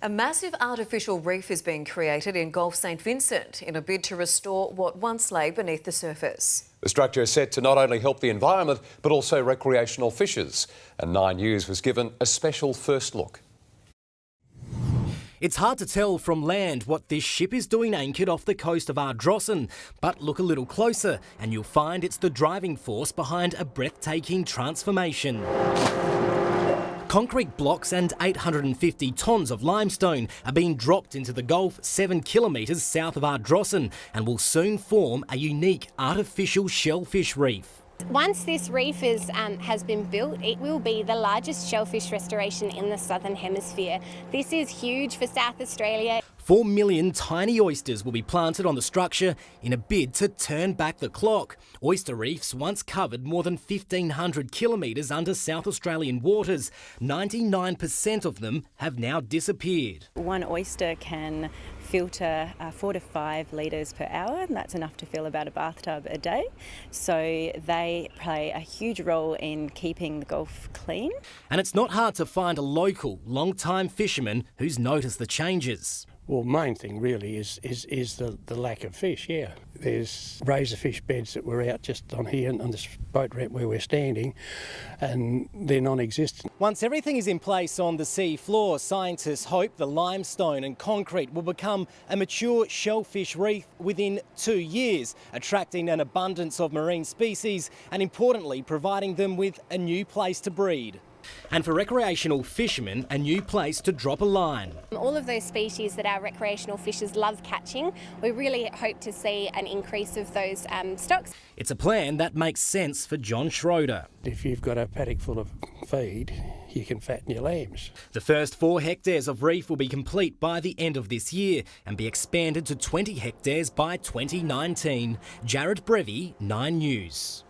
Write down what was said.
A massive artificial reef is being created in Gulf St Vincent in a bid to restore what once lay beneath the surface. The structure is set to not only help the environment but also recreational fishers. And Nine News was given a special first look. It's hard to tell from land what this ship is doing anchored off the coast of Ardrossan, but look a little closer and you'll find it's the driving force behind a breathtaking transformation. Concrete blocks and 850 tonnes of limestone are being dropped into the Gulf 7 kilometres south of Ardrossan and will soon form a unique artificial shellfish reef. Once this reef is, um, has been built, it will be the largest shellfish restoration in the Southern Hemisphere. This is huge for South Australia. Four million tiny oysters will be planted on the structure in a bid to turn back the clock. Oyster reefs once covered more than 1,500 kilometres under South Australian waters. 99% of them have now disappeared. One oyster can filter uh, four to five litres per hour, and that's enough to fill about a bathtub a day. So they play a huge role in keeping the Gulf clean. And it's not hard to find a local, long-time fisherman who's noticed the changes. Well, main thing really is is is the, the lack of fish. Yeah, there's razorfish beds that were out just on here on this boat ramp where we're standing, and they're non-existent. Once everything is in place on the sea floor, scientists hope the limestone and concrete will become a mature shellfish reef within two years, attracting an abundance of marine species and importantly providing them with a new place to breed and for recreational fishermen, a new place to drop a line. All of those species that our recreational fishers love catching, we really hope to see an increase of those um, stocks. It's a plan that makes sense for John Schroeder. If you've got a paddock full of feed, you can fatten your lambs. The first four hectares of reef will be complete by the end of this year and be expanded to 20 hectares by 2019. Jared Brevy, 9 News.